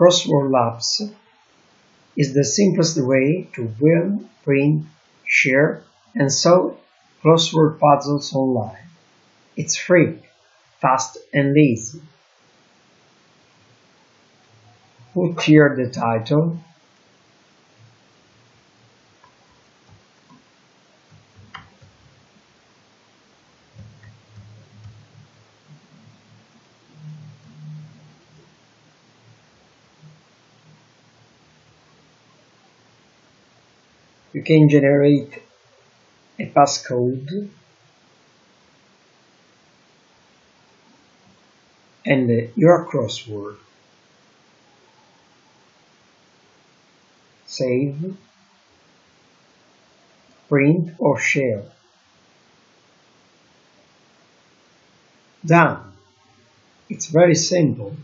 Crossword Labs is the simplest way to win, print, share, and solve crossword puzzles online. It's free, fast, and easy. Put here the title. You can generate a passcode and uh, your crossword. Save, print or share. Done. It's very simple.